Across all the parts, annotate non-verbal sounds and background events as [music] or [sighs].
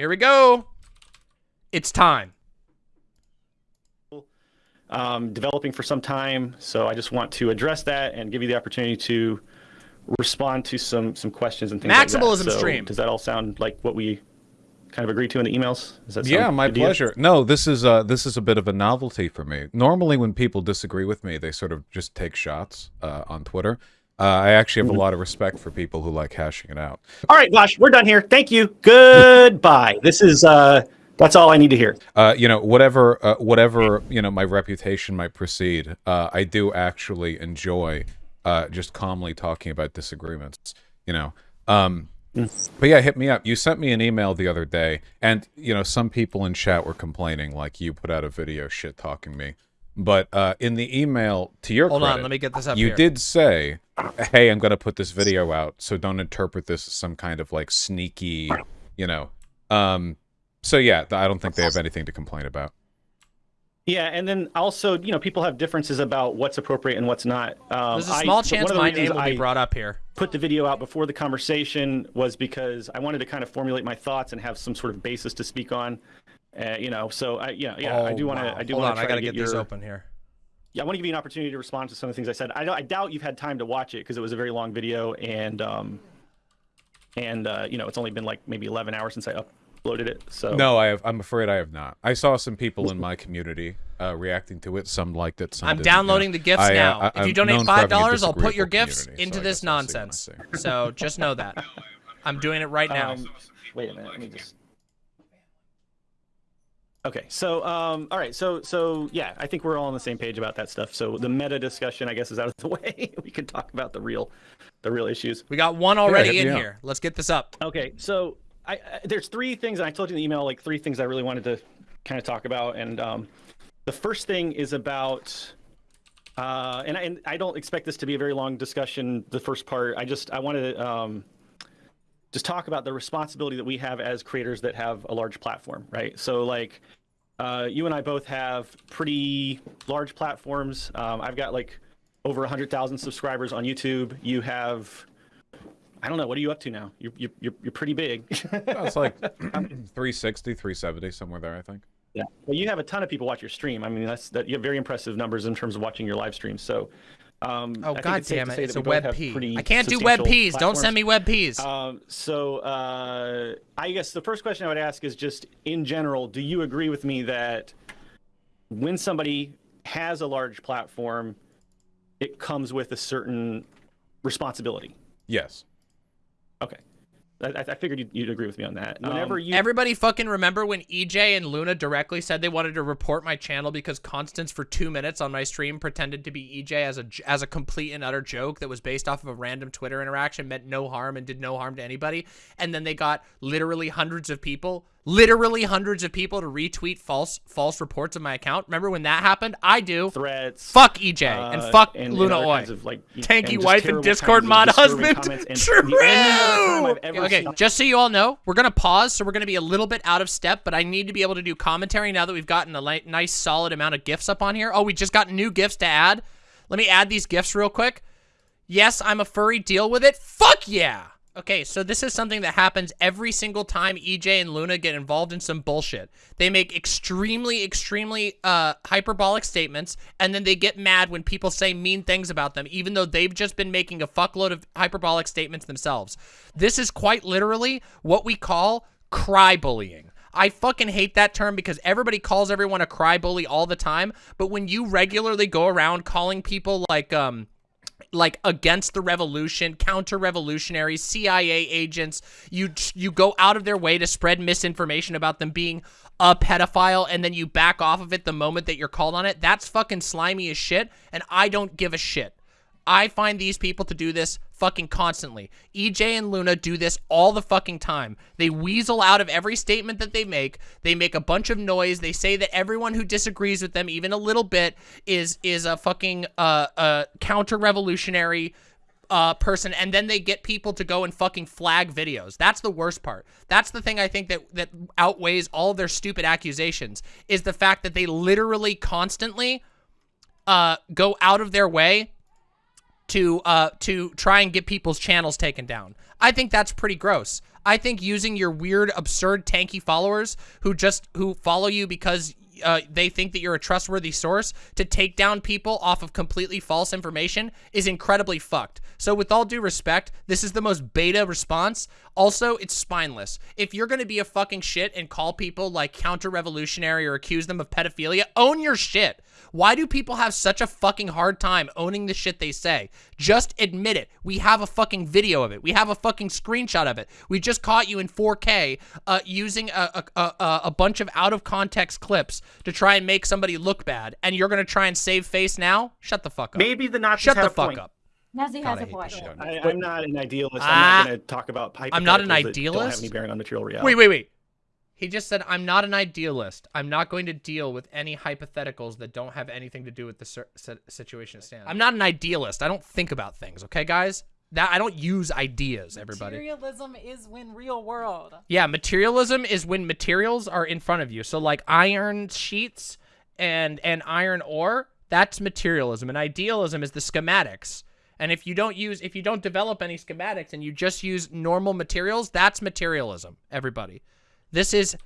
Here we go. It's time. Um, developing for some time, so I just want to address that and give you the opportunity to respond to some some questions and things Maximalism like that. So stream. Does that all sound like what we kind of agreed to in the emails? Does that Yeah, my good to you? pleasure. No, this is uh this is a bit of a novelty for me. Normally, when people disagree with me, they sort of just take shots uh, on Twitter. Uh, I actually have a lot of respect for people who like hashing it out. All right, Gosh, we're done here. Thank you. Goodbye. This is uh, that's all I need to hear. Uh, you know, whatever uh, whatever you know, my reputation might precede. Uh, I do actually enjoy uh, just calmly talking about disagreements. You know. Um, But yeah, hit me up. You sent me an email the other day, and you know some people in chat were complaining, like you put out a video shit talking me. But uh, in the email, to your Hold on, let me get this up you here. did say, "Hey, I'm going to put this video out, so don't interpret this as some kind of like sneaky, you know." Um, so yeah, I don't think they have anything to complain about. Yeah, and then also, you know, people have differences about what's appropriate and what's not. Um, There's a I- small one chance of the my reasons name will be I brought up here. Put the video out before the conversation was because I wanted to kind of formulate my thoughts and have some sort of basis to speak on. Uh, you know, so I, yeah, yeah, I Oh, do want to. wow. I do want to. I gotta get get, these your, open here. Yeah, I want to give you an opportunity to respond to some of the things I said. I, I doubt you've had time to watch it because it was a very long video, and um, and uh, you know, it's only been like maybe 11 hours since I uploaded it. So No, I have. I'm afraid I have not. I saw some people in my community uh, reacting to it. Some liked it. Some I'm didn't, you know. downloading the gifts I, uh, now. I- if you donate known for having five a dollars, I'll put your gifts into so this guess I'll see what I nonsense. So just know that. [laughs] I'm doing it right now. Um, wait a minute. Let me just. Okay, so um, all right, so so yeah, I think we're all on the same page about that stuff. So the meta discussion, I guess, is out of the [laughs] way. we can talk about the real, the real issues. we got one already hit in me up. here. Let's get this up. Okay, so I, I there's three things, and I told you in the email like three things I really wanted to kind of talk about, and um, the first thing is about. Uh, and, I, and I don't expect this to be a very long discussion. The first part, I just I wanted to um, just talk about the responsibility that we have as creators that have a large platform, right? So like, uh, you and I both have pretty large platforms. Um, I've got like over hundred thousand subscribers on YouTube. You have, I don't know, what are you up to now? You're you're you're, you're pretty big. [laughs] Oh, it's like [laughs] 360, 370, somewhere there, I think. Yeah. Well, you have a ton of people watch your stream. I mean, that's that you have very impressive numbers in terms of watching your live streams. So, um, Oh I god damn it! It's a we web have P. pretty I can't do web substantial Ps. Don't send me web Ps. Um, so, uh, I guess the first question I would ask is just in general, do you agree with me that when somebody has a large platform, it comes with a certain responsibility? Yes. Okay. I, I figured you'd, you'd agree with me on that. Whenever Um, you Everybody fucking remember when EJ and Luna directly said they wanted to report my channel because Constance for two minutes on my stream pretended to be EJ as a as a complete and utter joke that was based off of a random Twitter interaction, meant no harm and did no harm to anybody, and then they got literally hundreds of people, literally hundreds of people to retweet false false reports of my account. Remember when that happened? I do. threats, Fuck EJ and uh, fuck and- Luna and Oi. of, like, Tanky just wife and Discord mod husband. True. [laughs] the only other time I've ever Okay, just so you all know, we're gonna pause, so we're gonna be a little bit out of step, but I need to be able to do commentary now that we've gotten a nice solid amount of gifts up on here. Oh, we just got new gifts to add. Let me add these gifts real quick. Yes, I'm a furry. Deal with it. Fuck yeah. Okay, so this is something that happens every single time EJ and Luna get involved in some bullshit. They make extremely, extremely uh, hyperbolic statements, and then they get mad when people say mean things about them, even though they've just been making a fuckload of hyperbolic statements themselves. This is quite literally what we call cry bullying. I fucking hate that term because everybody calls everyone a cry bully all the time, but when you regularly go around calling people like, um, like against the revolution, counter-revolutionaries, CIA agents. You you go out of their way to spread misinformation about them being a pedophile, and then you back off of it the moment that you're called on it. That's fucking slimy as shit, and I don't give a shit. I find these people to do this fucking constantly. EJ and Luna do this all the fucking time. They weasel out of every statement that they make. They make a bunch of noise. They say that everyone who disagrees with them even a little bit is is a fucking uh uh counter-revolutionary uh, person, and then they get people to go and fucking flag videos. That's the worst part. That's the thing I think that that outweighs all their stupid accusations is the fact that they literally constantly uh, go out of their way to uh to try and get people's channels taken down. I think that's pretty gross. I think using your weird, absurd, tanky followers who just who follow you because uh, they think that you're a trustworthy source to take down people off of completely false information is incredibly fucked. So with all due respect, this is the most beta response. Also, it's spineless. If you're going to be a fucking shit and call people like counter-revolutionary or accuse them of pedophilia, own your shit. Why do people have such a fucking hard time owning the shit they say? Just admit it. We have a fucking video of it. We have a fucking screenshot of it. We just caught you in 4K uh, using a, a, a, a bunch of out-of-context clips to try and make somebody look bad, and you're going to try and save face now? Shut the fuck up. Maybe the Nazis Shut had the a fuck point. up. Nazi God, has I a point. I, I'm not an idealist. Ah, I'm not going to talk about pipe. I'm not an idealist. that Don't have any bearing on material reality. Wait, wait, wait. He just said, I'm not an idealist. I'm not going to deal with any hypotheticals that don't have anything to do with the situation at stand. I'm not an idealist. I don't think about things, okay, guys? That I don't use ideas, everybody. Materialism is when real world. Yeah, materialism is when materials are in front of you. So like iron sheets and and iron ore, that's materialism. And idealism is the schematics. And if you don't use if you don't develop any schematics and you just use normal materials, that's materialism, everybody. This is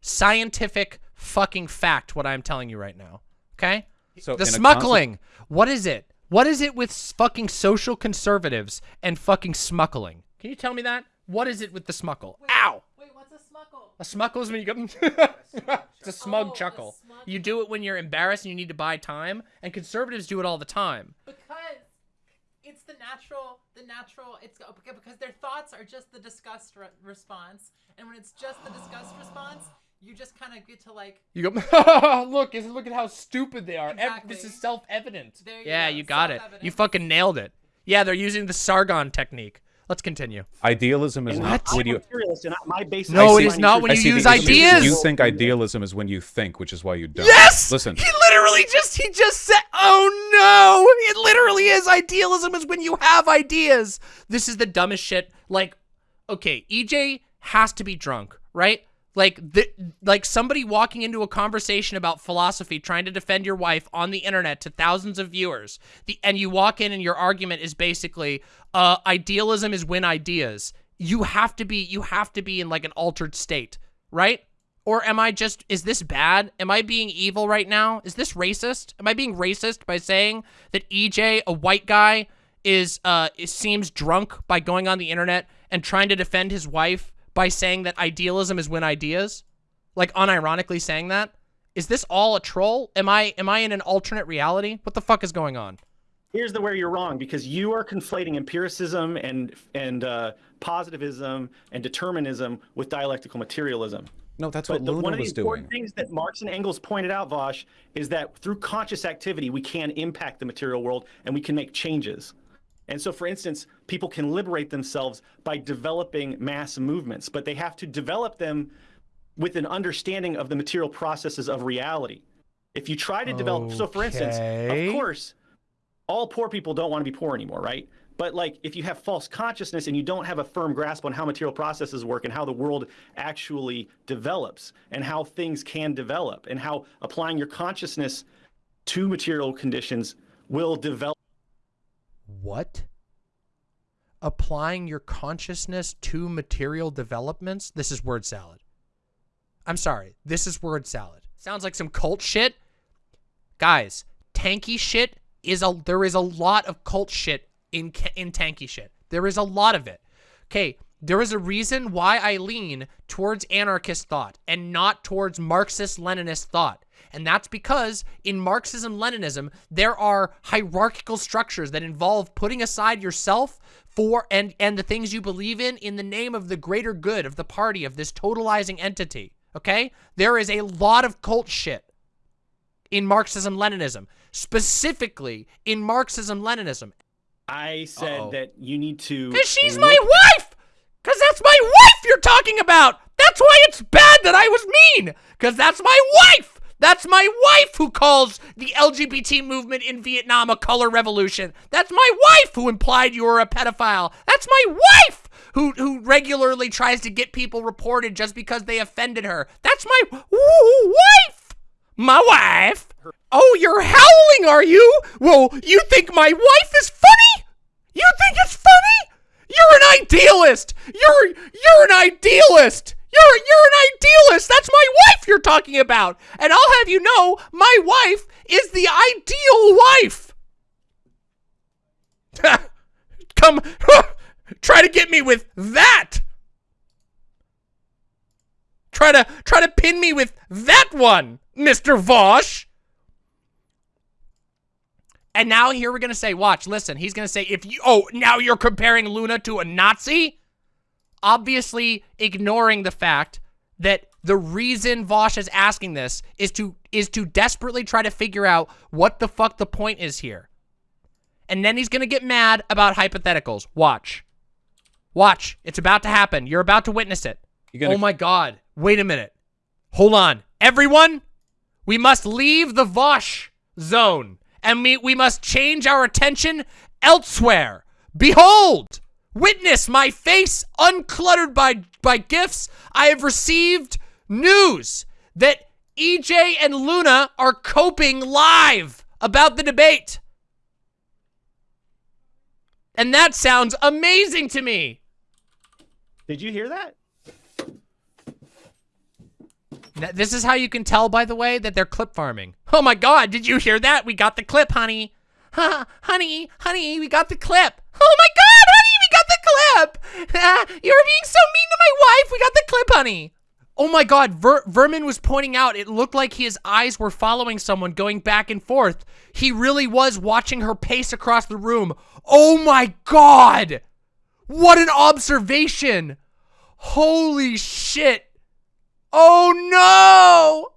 scientific fucking fact what I'm telling you right now. Okay? So the smuggling. What is it? What is it with fucking social conservatives and fucking smuggling? Can you tell me that? What is it with the smuggle? Ow! Wait, what's a smuggle? A smuggle is when you go. [laughs] it's a smug Oh, a chuckle. smug You do it when you're embarrassed and you need to buy time, and conservatives do it all the time. Because it's the natural, the natural. It's because because their thoughts are just the disgust re- response, and when it's just the disgust response, you just kind of get to like. You go, [laughs] look, is- look at how stupid they are. Ev- Exactly. this is self-evident. There you yeah, go, you got it. You fucking nailed it. Yeah, they're using the Sargon technique. Let's continue. Idealism is And not I'm when a you. materialist, and my base. No, it is is not truth. when you use issue. ideas. You think idealism is when you think, which is why you don't. Yes. Listen. He literally just he just said, "Oh no!" It literally is idealism is when you have ideas. This is the dumbest shit. Like, okay, EJ has to be drunk, right? Like the like somebody walking into a conversation about philosophy, trying to defend your wife on the internet to thousands of viewers. The and you walk in and your argument is basically, uh, idealism is when ideas. You have to be you have to be in like an altered state, right? Or am I just, is this bad? Am I being evil right now? Is this racist? Am I being racist by saying that EJ, a white guy, is, uh, seems drunk by going on the internet and trying to defend his wife by saying that idealism is when ideas? Like unironically saying that? Is this all a troll? Am I, am I in an alternate reality? What the fuck is going on? Here's the where you're wrong because you are conflating empiricism and and uh, positivism and determinism with dialectical materialism. No, that's But what the, Luna one of the important doing. things that Marx and Engels pointed out, Vaush, is that through conscious activity, we can impact the material world and we can make changes. And so, for instance, people can liberate themselves by developing mass movements, but they have to develop them with an understanding of the material processes of reality. If you try to develop, so for instance, of course, all poor people don't want to be poor anymore, right? But like if you have false consciousness and you don't have a firm grasp on how material processes work and how the world actually develops and how things can develop and how applying your consciousness to material conditions will develop What? Applying your consciousness to material developments? This is word salad. I'm sorry. This is word salad. Sounds like some cult shit. Guys, tanky shit is a there is a lot of cult shit in in tanky shit. There is a lot of it. Okay, there is a reason why I lean towards anarchist thought and not towards Marxist Leninist thought. And that's because in Marxism Leninism, there are hierarchical structures that involve putting aside yourself for and and the things you believe in in the name of the greater good of the party of this totalizing entity. Okay? There is a lot of cult shit in Marxism Leninism, specifically in Marxism Leninism. I said Uh-oh. that you need to Cause she's my wife! Cause that's my wife you're talking about! That's why it's bad that I was mean! Cause that's my wife! That's my wife who calls the LGBT movement in Vietnam a color revolution. That's my wife who implied you were a pedophile. That's my wife who who regularly tries to get people reported just because they offended her. That's my wife! My wife? Oh, you're howling, are you? Well, you think my wife is funny? You think it's funny? You're an idealist. You're you're an idealist. You're you're an idealist. That's my wife you're talking about. And I'll have you know, my wife is the ideal wife. [laughs] Come [laughs] try to get me with that. Try to try to pin me with that one, Mr. Vaush. And now here we're gonna say, watch, listen, he's gonna say, if you, oh, now you're comparing Luna to a Nazi? Obviously ignoring the fact that the reason Vaush is asking this is to, is to desperately try to figure out what the fuck the point is here. And then he's gonna get mad about hypotheticals. Watch. Watch. It's about to happen. You're about to witness it. Oh my god. Wait a minute. Hold on. Everyone, we must leave the Vaush zone and we, we must change our attention elsewhere. Behold! Witness my face uncluttered by, by gifts. I have received news that EJ and Luna are coping live about the debate. And that sounds amazing to me. Did you hear that? This is how you can tell, by the way, that they're clip farming. Oh my god, did you hear that? We got the clip, honey. Ha, [laughs] honey, honey, we got the clip. Oh my god, [laughs] Ah, You're being so mean to my wife. We got the clip, honey. Oh my god, Ver Vermin was pointing out it looked like his eyes were following someone going back and forth. He really was watching her pace across the room. Oh my god. What an observation. Holy shit. Oh no!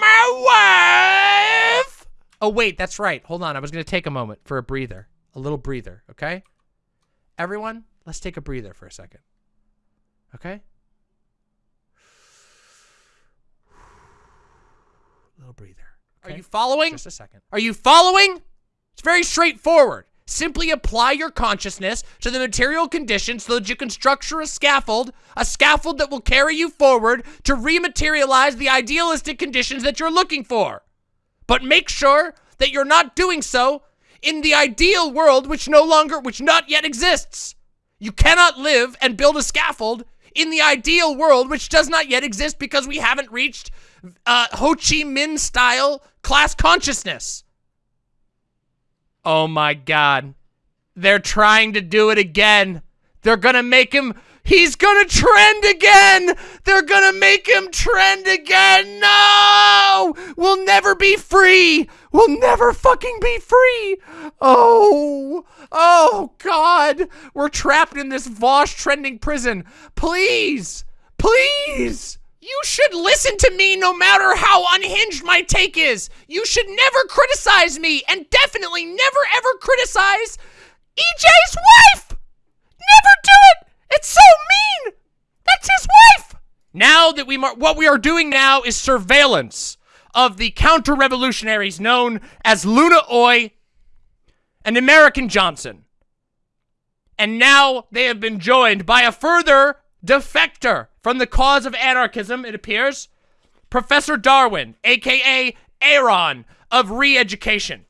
My wife! Oh wait, that's right. Hold on, I was gonna take a moment for a breather. A little breather, okay? Everyone, let's take a breather for a second. Okay? [sighs] Little breather. Are you following? Just a second. Are you following? It's very straightforward. Simply apply your consciousness to the material conditions so that you can structure a scaffold, a scaffold that will carry you forward to rematerialize the idealistic conditions that you're looking for. But make sure that you're not doing so in the ideal world which no longer, which not yet exists. You cannot live and build a scaffold in the ideal world which does not yet exist because we haven't reached uh, Ho Chi Minh style class consciousness. Oh my god. They're trying to do it again. They're gonna make him. He's gonna trend again! They're gonna make him trend again! No! We'll never be free! We'll never fucking be free! Oh! Oh, God! We're trapped in this Vaush trending prison. Please! Please! You should listen to me no matter how unhinged my take is. You should never criticize me and definitely never ever criticize EJ's wife! Never do it! It's so mean! That's his wife! Now that we, what we are doing now is surveillance of the counter-revolutionaries known as Luna Oi and American Johnson. And now they have been joined by a further defector from the cause of anarchism, it appears, Professor Darwin, aka Aaron of re-education.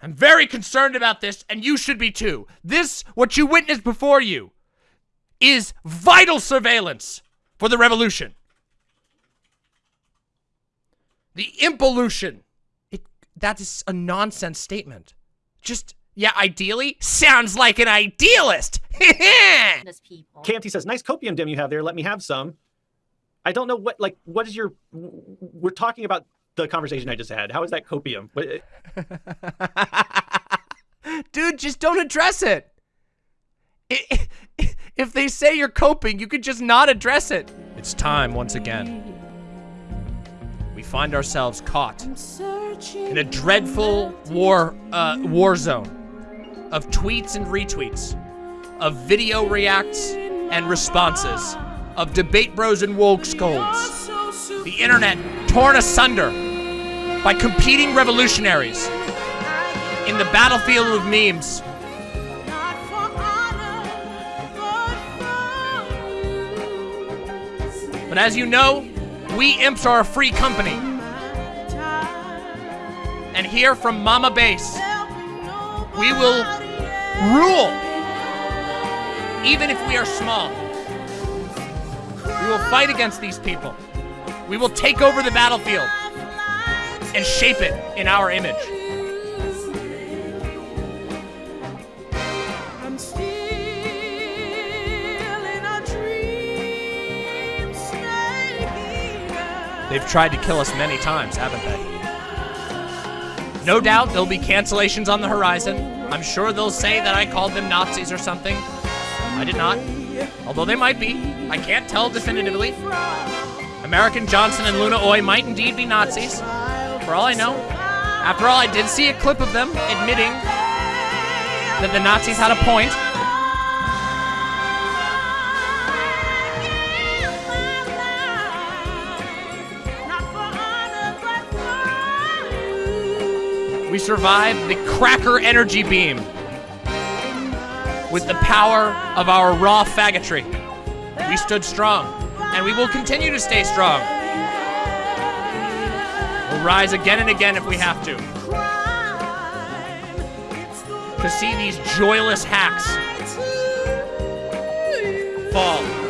I'm very concerned about this, and you should be too. This, what you witnessed before you, is vital surveillance for the revolution. The impolution. It, that is a nonsense statement. Just, yeah, ideally, sounds like an idealist. [laughs] Those people. KMT says, "Nice copium dim you have there. Let me have some." I don't know what like what is your. We're talking about the conversation I just had. How is that copium? What- [laughs] Dude, just don't address it. If they say you're coping, you could just not address it. It's time once again. Find ourselves caught in a dreadful war uh, war zone of tweets and retweets, of video reacts and responses, of debate bros and woke scolds. The internet torn asunder by competing revolutionaries in the battlefield of memes. But as you know, we imps are a free company. And here from Mama Base, we will rule. Even if we are small, we will fight against these people. We will take over the battlefield and shape it in our image. They've tried to kill us many times, haven't they? No doubt there'll be cancellations on the horizon. I'm sure they'll say that I called them Nazis or something. I did not. Although they might be. I can't tell definitively. American Johnson and Luna Oi might indeed be Nazis. For all I know. After all, I did see a clip of them admitting that the Nazis had a point. We survived the cracker energy beam with the power of our raw faggotry. We stood strong, and we will continue to stay strong. We'll rise again and again if we have to. To see these joyless hacks fall.